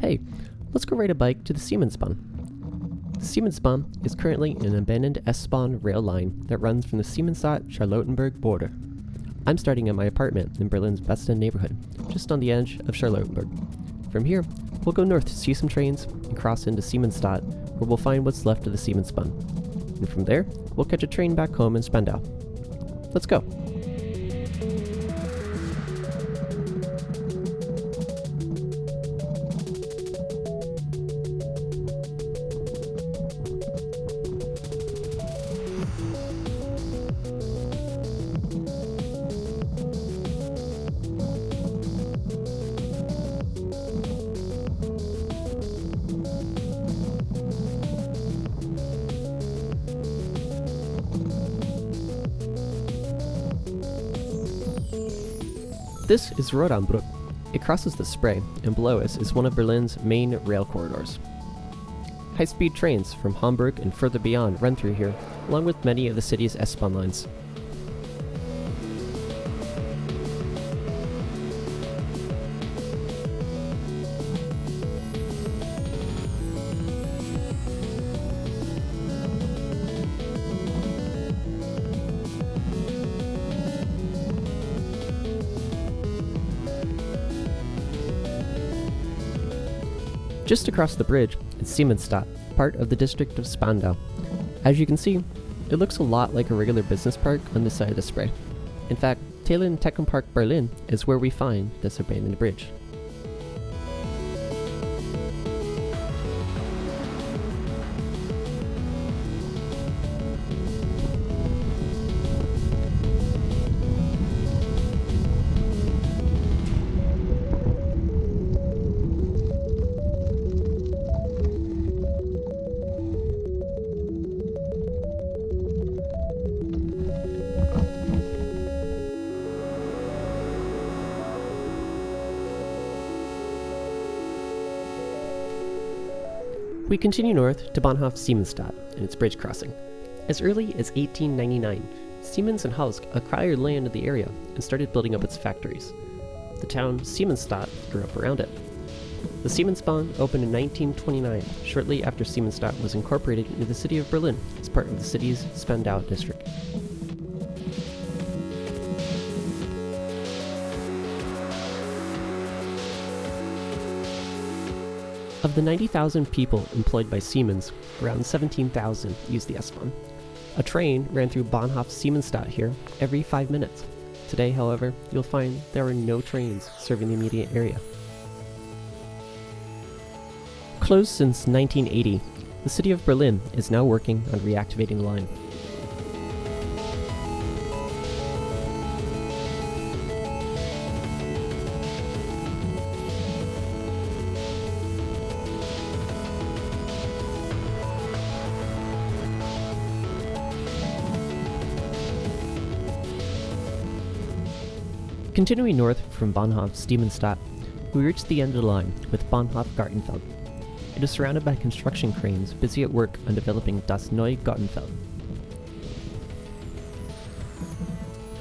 Hey, let's go ride a bike to the Siemensbahn. The Siemensbahn is currently an abandoned S-Bahn rail line that runs from the Siemensstadt-Charlottenburg border. I'm starting at my apartment in Berlin's Westend neighborhood, just on the edge of Charlottenburg. From here, we'll go north to see some trains and cross into Siemensstadt, where we'll find what's left of the Siemensbahn. And from there, we'll catch a train back home in Spandau. Let's go. This is Rodenbruck. It crosses the Spree, and below us is one of Berlin's main rail corridors. High-speed trains from Hamburg and further beyond run through here, along with many of the city's S-Bahn lines. Just across the bridge is Siemensstadt, part of the district of Spandau. As you can see, it looks a lot like a regular business park on this side of the Spree. In fact, Thelen Technopark Berlin is where we find this abandoned bridge. We continue north to Bahnhof Siemensstadt and its bridge crossing. As early as 1899, Siemens and Halske acquired land in the area and started building up its factories. The town Siemensstadt grew up around it. The Siemensbahn opened in 1929, shortly after Siemensstadt was incorporated into the city of Berlin as part of the city's Spandau district. Of the 90,000 people employed by Siemens, around 17,000 use the S-Bahn. A train ran through Bahnhof Siemensstadt here every five minutes. Today, however, you'll find there are no trains serving the immediate area. Closed since 1980, the city of Berlin is now working on reactivating the line. Continuing north from Bahnhof Siemensstadt, we reach the end of the line with Bahnhof Gartenfeld. It is surrounded by construction cranes busy at work on developing Das Neue Gartenfeld.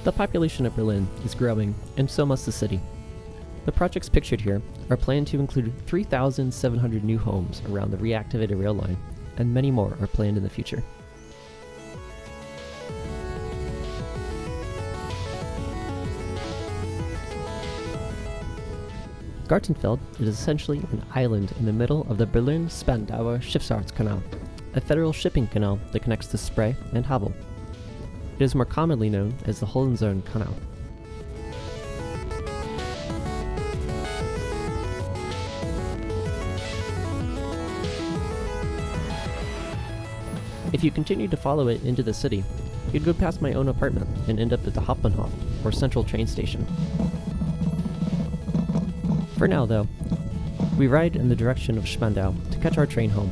The population of Berlin is growing, and so must the city. The projects pictured here are planned to include 3,700 new homes around the reactivated rail line, and many more are planned in the future. Gartenfeld is essentially an island in the middle of the Berlin-Spandauer Schifffahrtskanal, a federal shipping canal that connects the Spree and Havel. It is more commonly known as the Hohenzollern Canal. If you continue to follow it into the city, you'd go past my own apartment and end up at the Hauptbahnhof, or central train station. For now, though, we ride in the direction of Spandau to catch our train home.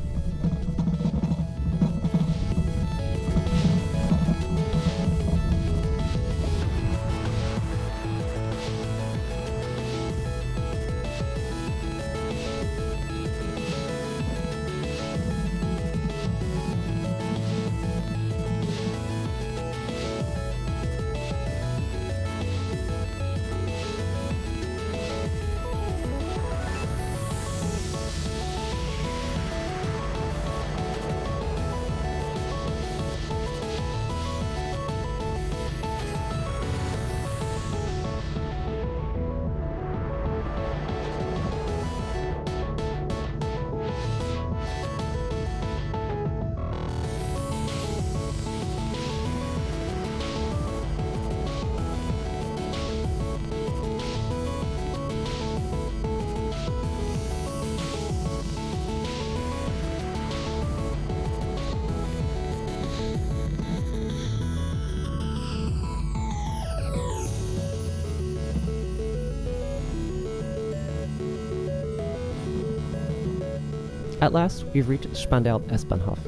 At last, we've reached Spandau S-Bahnhof.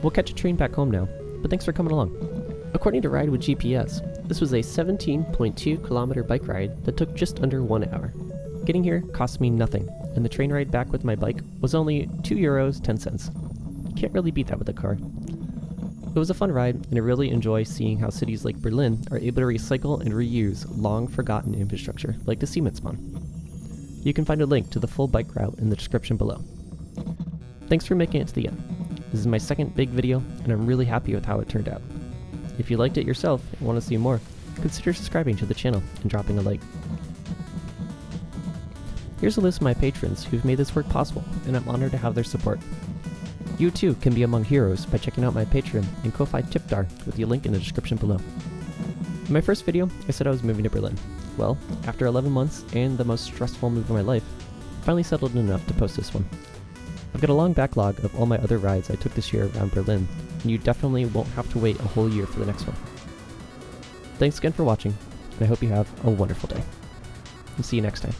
We'll catch a train back home now, but thanks for coming along. According to Ride with GPS, this was a 17.2 kilometer bike ride that took just under one hour. Getting here cost me nothing, and the train ride back with my bike was only 2 euros 10 cents. Can't really beat that with a car. It was a fun ride, and I really enjoy seeing how cities like Berlin are able to recycle and reuse long forgotten infrastructure like the Siemensbahn. You can find a link to the full bike route in the description below. Thanks for making it to the end. This is my second big video, and I'm really happy with how it turned out. If you liked it yourself and want to see more, consider subscribing to the channel and dropping a like. Here's a list of my patrons who've made this work possible, and I'm honored to have their support. You too can be among heroes by checking out my Patreon and Ko-Fi Tipdar with the link in the description below. In my first video, I said I was moving to Berlin. Well, after 11 months and the most stressful move of my life, I finally settled enough to post this one. I've got a long backlog of all my other rides I took this year around Berlin, and you definitely won't have to wait a whole year for the next one. Thanks again for watching, and I hope you have a wonderful day. And see you next time.